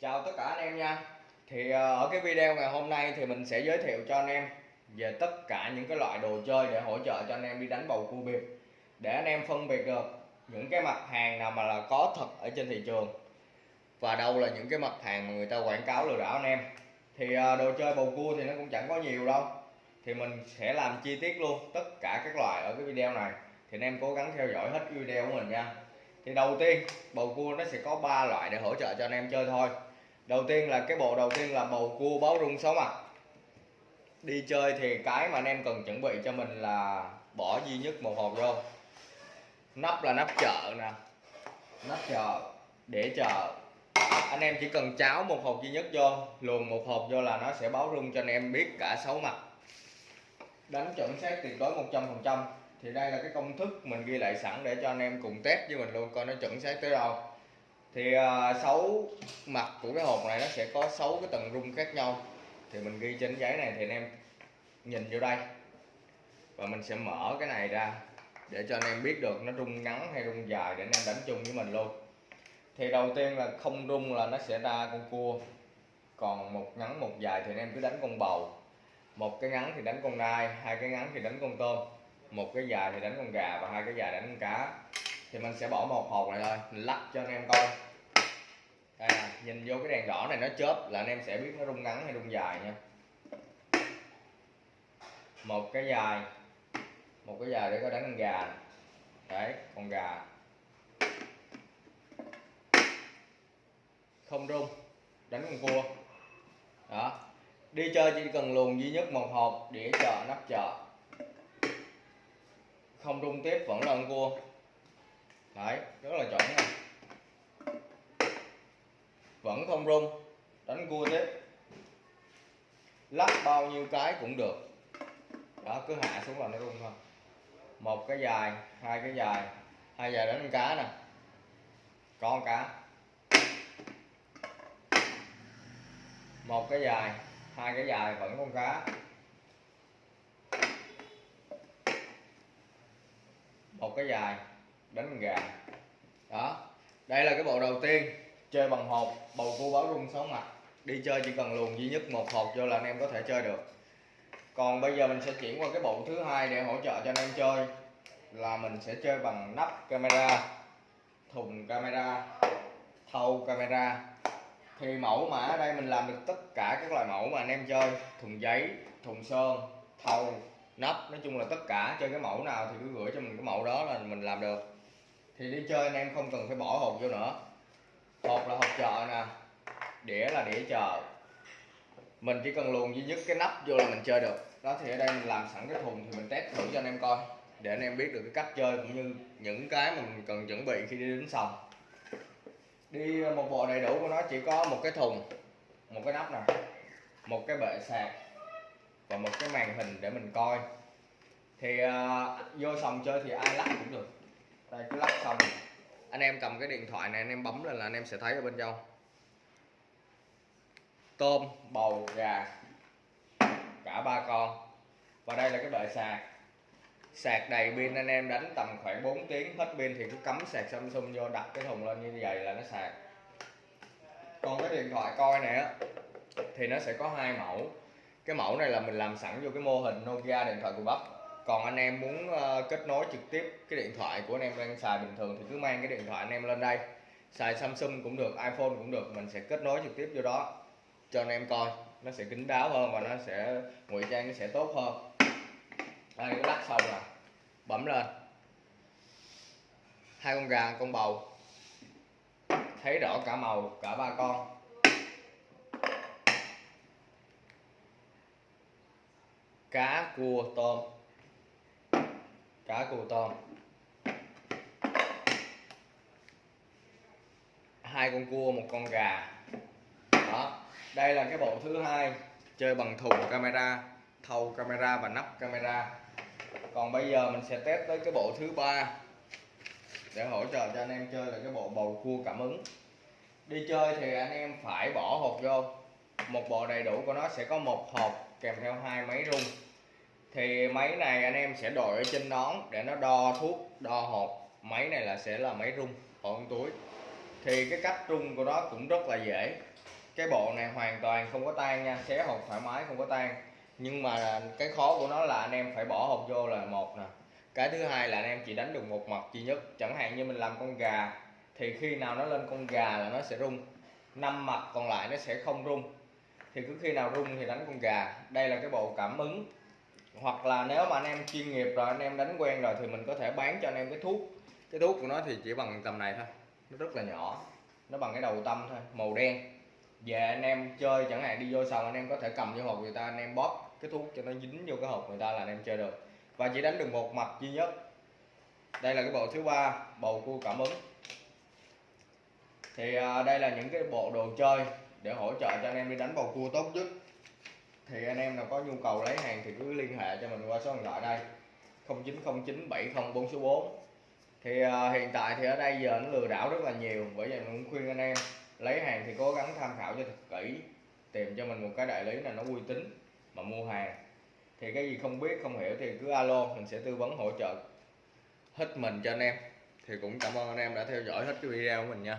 Chào tất cả anh em nha. Thì ờ, ở cái video ngày hôm nay thì mình sẽ giới thiệu cho anh em về tất cả những cái loại đồ chơi để hỗ trợ cho anh em đi đánh bầu cua biệt để anh em phân biệt được những cái mặt hàng nào mà là có thật ở trên thị trường và đâu là những cái mặt hàng mà người ta quảng cáo lừa đảo anh em. Thì ờ, đồ chơi bầu cua thì nó cũng chẳng có nhiều đâu. Thì mình sẽ làm chi tiết luôn tất cả các loại ở cái video này. Thì anh em cố gắng theo dõi hết video của mình nha. Thì đầu tiên, bầu cua nó sẽ có ba loại để hỗ trợ cho anh em chơi thôi đầu tiên là cái bộ đầu tiên là bầu cua báo rung sáu mặt à. đi chơi thì cái mà anh em cần chuẩn bị cho mình là bỏ duy nhất một hộp vô. Nắp là nắp chợ nè. Nắp chợ, để chợ. Anh em chỉ cần cháo một hộp duy nhất vô, luồn một hộp vô là nó sẽ báo rung cho anh em biết cả sáu mặt. Đánh chuẩn xác tuyệt đối 100% thì đây là cái công thức mình ghi lại sẵn để cho anh em cùng test với mình luôn, coi nó chuẩn xác tới đâu thì uh, sáu mặt của cái hộp này nó sẽ có sáu cái tầng rung khác nhau. Thì mình ghi trên giấy này thì anh em nhìn vô đây. Và mình sẽ mở cái này ra để cho anh em biết được nó rung ngắn hay rung dài để anh em đánh chung với mình luôn. Thì đầu tiên là không rung là nó sẽ ra con cua. Còn một ngắn một dài thì anh em cứ đánh con bầu. Một cái ngắn thì đánh con nai hai cái ngắn thì đánh con tôm. Một cái dài thì đánh con gà và hai cái dài đánh con cá thì mình sẽ bỏ một hộp này thôi, mình lắc cho anh em coi. Đây nè, nhìn vô cái đèn đỏ này nó chớp là anh em sẽ biết nó rung ngắn hay rung dài nha. Một cái dài, một cái dài để có đánh con gà đấy, con gà. Không rung, đánh con cua. Đó. Đi chơi chỉ cần luồn duy nhất một hộp đĩa chợ nắp chợ. Không rung tiếp, vẫn là con cua đấy, rất là chuẩn nè vẫn không rung, đánh cua tiếp. Lắc bao nhiêu cái cũng được. Đó, cứ hạ xuống là nó rung thôi. Một cái dài, hai cái dài, hai dài đánh con cá nè. Con cá. Một cái dài, hai cái dài vẫn con cá. Một cái dài đánh gà. Đó, đây là cái bộ đầu tiên chơi bằng hộp bầu cua báo rung sáu mặt. Đi chơi chỉ cần luồn duy nhất một hộp vô là anh em có thể chơi được. Còn bây giờ mình sẽ chuyển qua cái bộ thứ hai để hỗ trợ cho anh em chơi, là mình sẽ chơi bằng nắp camera, thùng camera thâu camera. Thì mẫu mà ở đây mình làm được tất cả các loại mẫu mà anh em chơi, thùng giấy, thùng sơn thâu nắp, nói chung là tất cả. Chơi cái mẫu nào thì cứ gửi cho mình cái mẫu đó là mình làm được thì đi chơi anh em không cần phải bỏ hộp vô nữa. Hộp là hộp chợ nè đĩa là đĩa chợ. Mình chỉ cần luồn duy nhất cái nắp vô là mình chơi được. Đó thì ở đây mình làm sẵn cái thùng thì mình test thử cho anh em coi để anh em biết được cái cách chơi cũng như những cái mà mình cần chuẩn bị khi đi đến sòng. Đi ờ, một bộ đầy đủ của nó chỉ có một cái thùng một cái nắp nè một cái bệ sạc và một cái màn hình để mình coi. Thì uh, vô sòng chơi thì ai lắc cũng được đây, cứ lắp xong. Anh em cầm cái điện thoại này, anh em bấm lên là anh em sẽ thấy ở bên trong. Tôm, bầu, gà, cả ba con. Và đây là cái bệ sạc. Sạc đầy pin, anh em đánh tầm khoảng 4 tiếng. Hết pin thì cứ cắm sạc Samsung vô, đặt cái thùng lên như vậy là nó sạc. Còn cái điện thoại coi này á, thì nó sẽ có hai mẫu. Cái mẫu này là mình làm sẵn vô cái mô hình Nokia điện thoại của bắp còn anh em muốn uh, kết nối trực tiếp cái điện thoại của anh em đang xài bình thường thì cứ mang cái điện thoại anh em lên đây. Xài Samsung cũng được iPhone cũng được mình sẽ kết nối trực tiếp vô đó. Cho anh em coi nó sẽ kín đáo hơn và nó sẽ ngụy trang nó sẽ tốt hơn. Đây cái lắc xong rồi bấm lên. Hai con gà con bầu. Thấy rõ cả màu cả ba con. Cá cua tôm cá cù tôm hai con cua, một con gà. Đó, đây là cái bộ thứ hai chơi bằng thùng camera, thâu camera và nắp camera. Còn bây giờ mình sẽ test tới cái bộ thứ ba để hỗ trợ cho anh em chơi là cái bộ bầu cua cảm ứng. Đi chơi thì anh em phải bỏ hộp vô. Một bộ đầy đủ của nó sẽ có một hộp kèm theo hai máy rung thì máy này anh em sẽ đội ở trên nón để nó đo thuốc, đo hộp máy này là sẽ là máy rung hộp túi. Thì cái cách rung của nó cũng rất là dễ. Cái bộ này hoàn toàn không có tan nha, xé hộp thoải mái, không có tan. Nhưng mà cái khó của nó là anh em phải bỏ hộp vô là một nè. Cái thứ hai là anh em chỉ đánh được một mặt duy nhất. Chẳng hạn như mình làm con gà, thì khi nào nó lên con gà là nó sẽ rung. Năm mặt còn lại nó sẽ không rung. Thì cứ khi nào rung thì đánh con gà. Đây là cái bộ cảm ứng hoặc là nếu mà anh em chuyên nghiệp rồi, anh em đánh quen rồi thì mình có thể bán cho anh em cái thuốc. Cái thuốc của nó thì chỉ bằng tầm này thôi. Nó rất là nhỏ. Nó bằng cái đầu tâm thôi, màu đen. Về anh em chơi chẳng hạn, đi vô sòng anh em có thể cầm vô hộp người ta, anh em bóp cái thuốc cho nó dính vô cái hộp người ta là anh em chơi được. Và chỉ đánh được một mặt duy nhất. Đây là cái bộ thứ ba, bầu cua cảm ứng. Thì à, đây là những cái bộ đồ chơi để hỗ trợ cho anh em đi đánh bầu cua tốt nhất thì anh em nào có nhu cầu lấy hàng thì cứ liên hệ cho mình qua số điện thoại đây. 0909 704 số 4 thì à, hiện tại thì ở đây giờ nó lừa đảo rất là nhiều. Bởi vậy mình cũng khuyên anh em lấy hàng thì cố gắng tham khảo cho thật kỹ. Tìm cho mình một cái đại lý là nó uy tín mà mua hàng. Thì cái gì không biết không hiểu thì cứ alo mình sẽ tư vấn hỗ trợ hết mình cho anh em. Thì cũng cảm ơn anh em đã theo dõi hết cái video của mình nha.